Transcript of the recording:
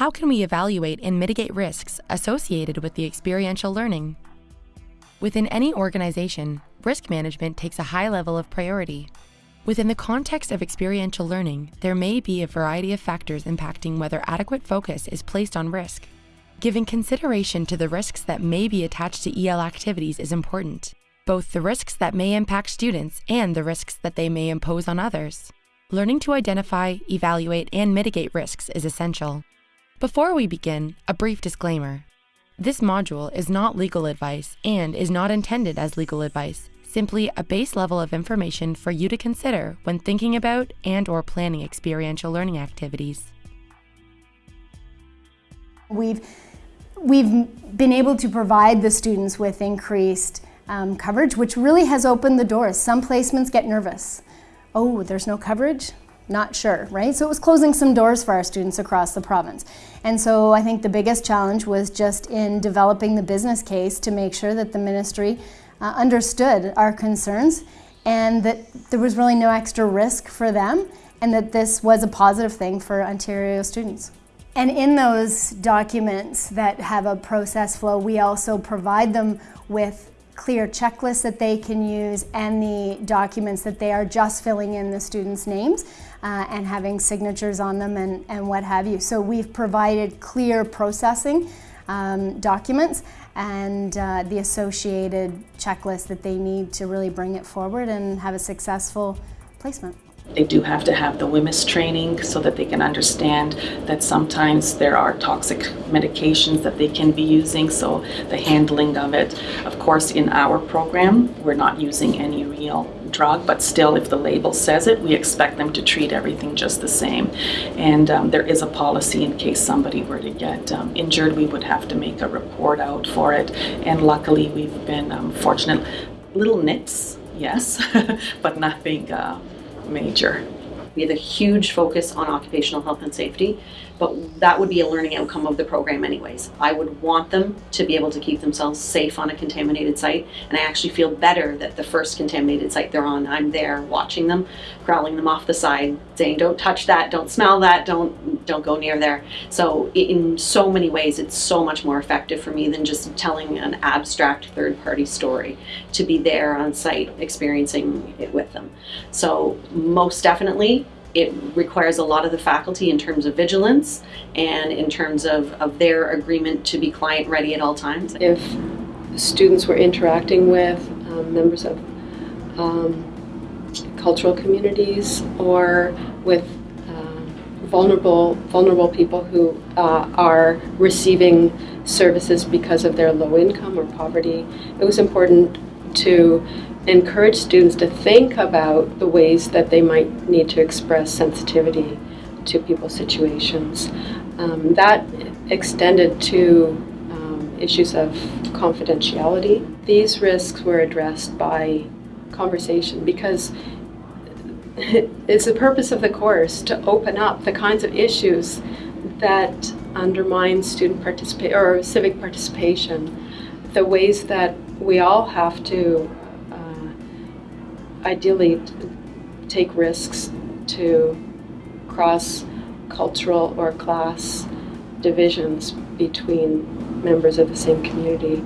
How can we evaluate and mitigate risks associated with the experiential learning? Within any organization, risk management takes a high level of priority. Within the context of experiential learning, there may be a variety of factors impacting whether adequate focus is placed on risk. Giving consideration to the risks that may be attached to EL activities is important, both the risks that may impact students and the risks that they may impose on others. Learning to identify, evaluate, and mitigate risks is essential. Before we begin, a brief disclaimer. This module is not legal advice and is not intended as legal advice, simply a base level of information for you to consider when thinking about and or planning experiential learning activities. We've, we've been able to provide the students with increased um, coverage, which really has opened the doors. Some placements get nervous. Oh, there's no coverage? Not sure, right? So it was closing some doors for our students across the province. And so I think the biggest challenge was just in developing the business case to make sure that the ministry uh, understood our concerns and that there was really no extra risk for them and that this was a positive thing for Ontario students. And in those documents that have a process flow, we also provide them with clear checklists that they can use and the documents that they are just filling in the students' names uh, and having signatures on them and, and what have you. So we've provided clear processing um, documents and uh, the associated checklist that they need to really bring it forward and have a successful placement. They do have to have the WHMIS training so that they can understand that sometimes there are toxic medications that they can be using, so the handling of it. Of course, in our program, we're not using any real drug, but still, if the label says it, we expect them to treat everything just the same. And um, there is a policy in case somebody were to get um, injured, we would have to make a report out for it. And luckily, we've been um, fortunate. Little nips, yes, but nothing uh, major. We have a huge focus on occupational health and safety, but that would be a learning outcome of the program anyways. I would want them to be able to keep themselves safe on a contaminated site, and I actually feel better that the first contaminated site they're on, I'm there watching them, growling them off the side, saying, don't touch that, don't smell that, don't, don't go near there. So in so many ways, it's so much more effective for me than just telling an abstract third-party story, to be there on site experiencing it with them. So most definitely, it requires a lot of the faculty in terms of vigilance and in terms of, of their agreement to be client ready at all times. If students were interacting with um, members of um, cultural communities or with uh, vulnerable vulnerable people who uh, are receiving services because of their low income or poverty, it was important to encourage students to think about the ways that they might need to express sensitivity to people's situations. Um, that extended to um, issues of confidentiality. These risks were addressed by conversation because it's the purpose of the course to open up the kinds of issues that undermine student participation or civic participation, the ways that we all have to ideally take risks to cross cultural or class divisions between members of the same community.